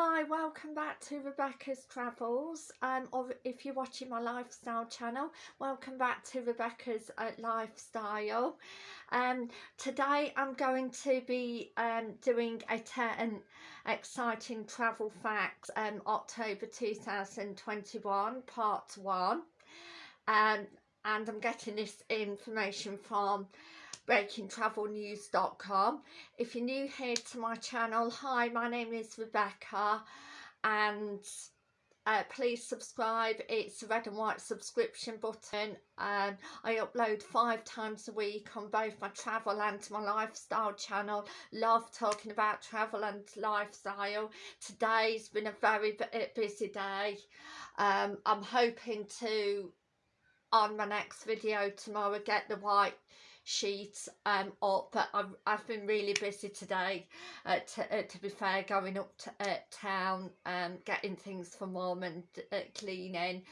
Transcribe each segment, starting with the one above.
Hi, welcome back to Rebecca's Travels. Um, or if you're watching my lifestyle channel, welcome back to Rebecca's uh, Lifestyle. Um, today I'm going to be um, doing a 10 exciting travel facts um, October 2021 part 1. Um, and I'm getting this information from breakingtravelnews.com. If you're new here to my channel, hi, my name is Rebecca and uh, please subscribe. It's the red and white subscription button. Um, I upload five times a week on both my travel and my lifestyle channel. Love talking about travel and lifestyle. Today's been a very busy day. Um, I'm hoping to, on my next video tomorrow, get the white sheet um, up but I've, I've been really busy today uh, to, uh, to be fair going up to uh, town um, getting things for mum and uh, cleaning.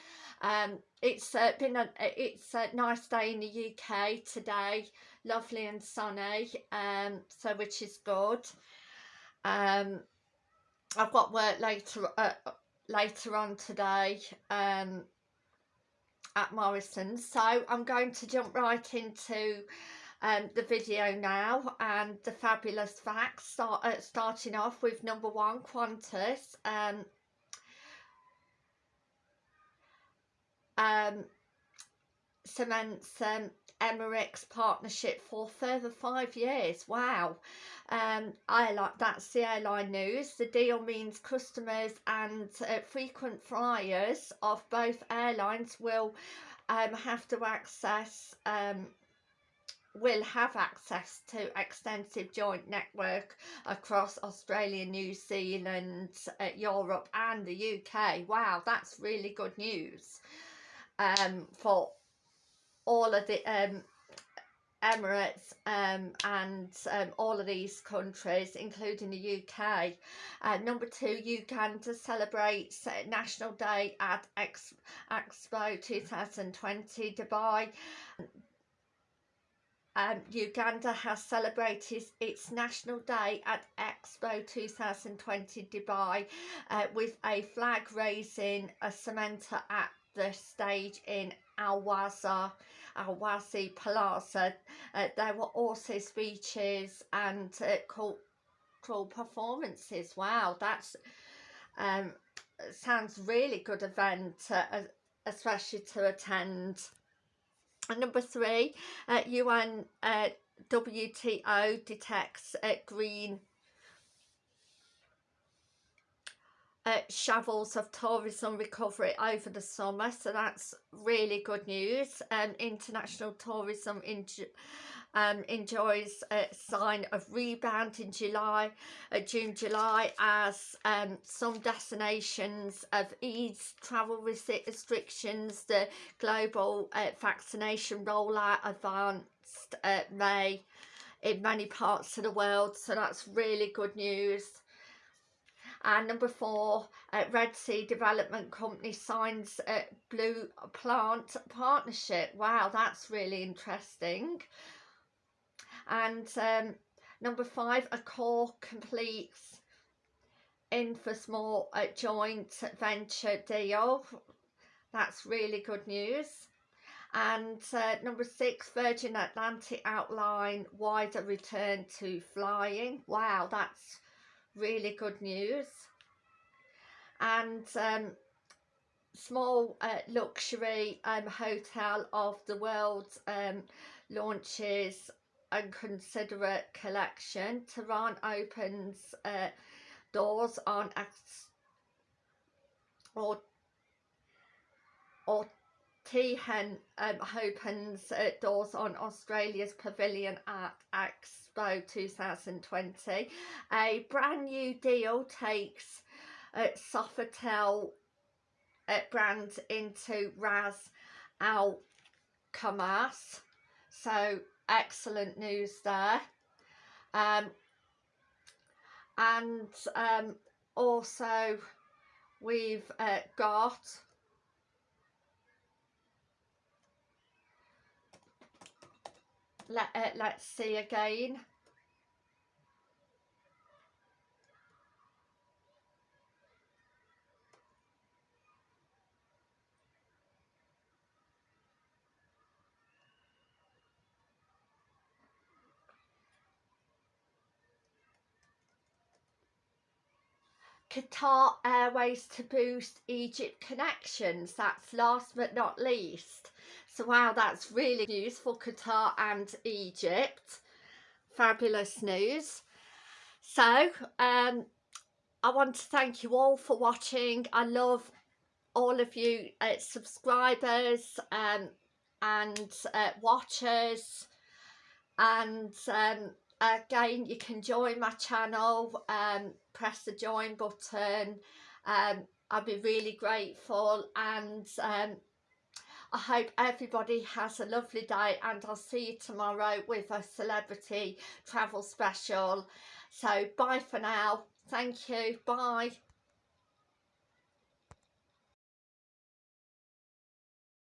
Um, it's uh, been a it's a nice day in the UK today lovely and sunny um, so which is good. Um, I've got work later uh, later on today um, at Morrison's. So I'm going to jump right into um, the video now and the fabulous facts, start, uh, starting off with number one, Qantas. Um, um, cements um, Emirates partnership for further five years. Wow. Um, I like that's the airline news. The deal means customers and uh, frequent flyers of both airlines will um, have to access um, will have access to extensive joint network across Australia, New Zealand, uh, Europe and the UK. Wow, that's really good news um, for all of the um, Emirates um, and um, all of these countries, including the UK. Uh, number two, Uganda celebrates National Day at Ex Expo 2020 Dubai. Um, Uganda has celebrated its National Day at Expo 2020 Dubai uh, with a flag raising a cementer at the stage in Al-Waza, Al-Wazi Plaza. Uh, there were also speeches and uh, cultural performances. Wow, that's um, sounds really good event, uh, especially to attend. And number three, uh, UN uh, WTO detects uh, green uh, shovels of tourism recovery over the summer so that's really good news. Um, international tourism in um, enjoys a sign of rebound in July, uh, June, July as um, some destinations have eased travel restrictions, the global uh, vaccination rollout advanced uh, May in many parts of the world so that's really good news and number four, uh, Red Sea Development Company signs a Blue Plant Partnership. Wow, that's really interesting. And um, number five, a Accor completes Ennismore uh, joint venture deal. That's really good news. And uh, number six, Virgin Atlantic outline wider return to flying. Wow, that's really good news and um, small uh, luxury um, hotel of the world um, launches a considerate collection. Tehran opens uh, doors on or or Tihan um, opens uh, doors on Australia's Pavilion at Expo 2020. A brand new deal takes uh, Sofitel uh, brand into Ras Al Khaimah. So excellent news there. Um, and um, also we've uh, got let, uh, let's see again Qatar Airways to boost Egypt connections. That's last but not least. So wow, that's really news for Qatar and Egypt. Fabulous news. So um, I want to thank you all for watching. I love all of you uh, subscribers um, and uh, watchers and um, again you can join my channel um, press the join button. Um, I'll be really grateful and um, I hope everybody has a lovely day and I'll see you tomorrow with a celebrity travel special. So bye for now. Thank you. Bye